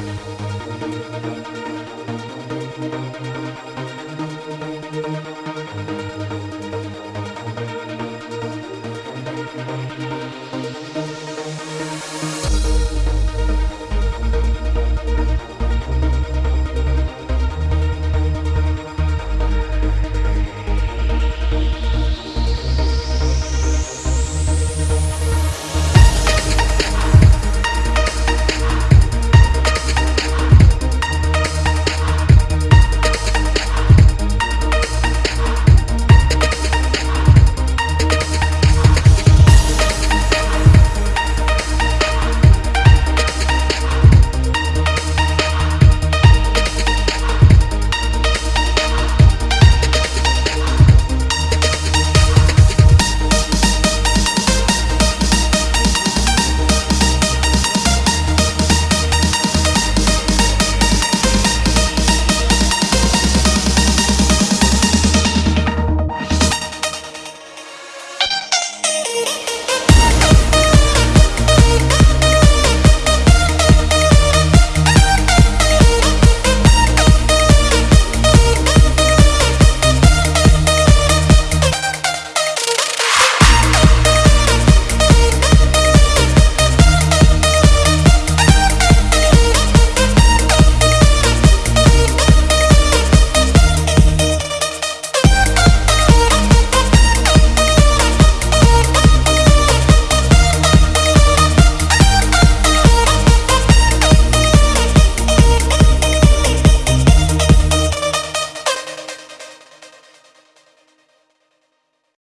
We'll be right back.